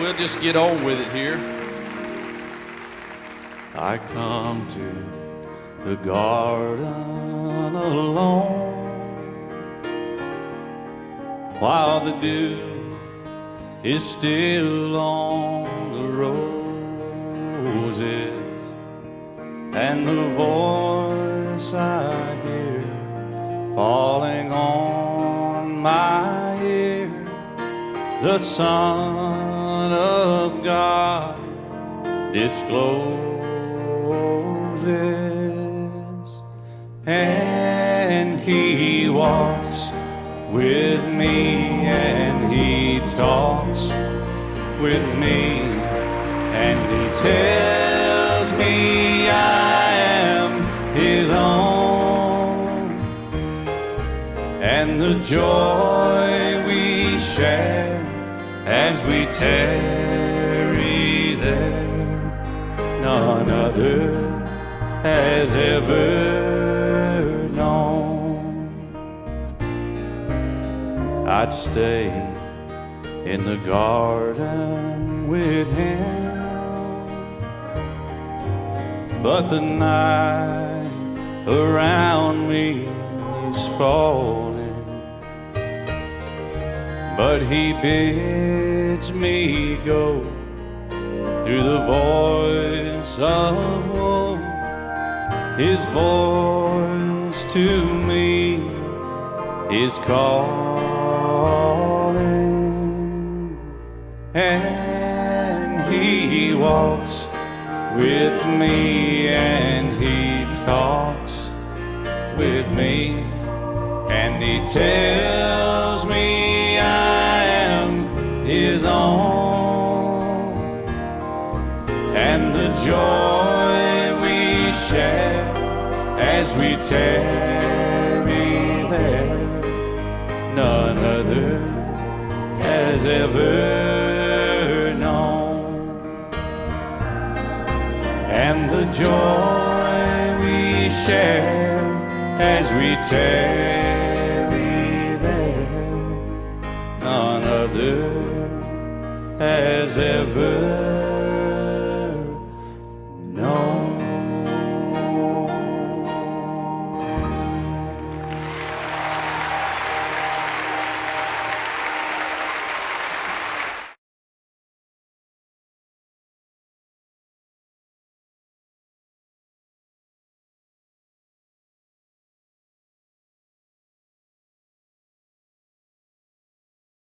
we'll just get on with it here. I come to the garden alone while the dew is still on the roses and the voice I hear falling on my the Son of God discloses, and He walks with me, and He talks with me, and He tells me I am His own, and the joy we share as we tarry there none other has ever known. I'd stay in the garden with him, but the night around me is falling. But he bids me go through the voice of woe, his voice to me is calling, and he walks with me, and he talks with me, and he tells joy we share as we tarry there, none other has ever known. And the joy we share as we tarry there, none other has ever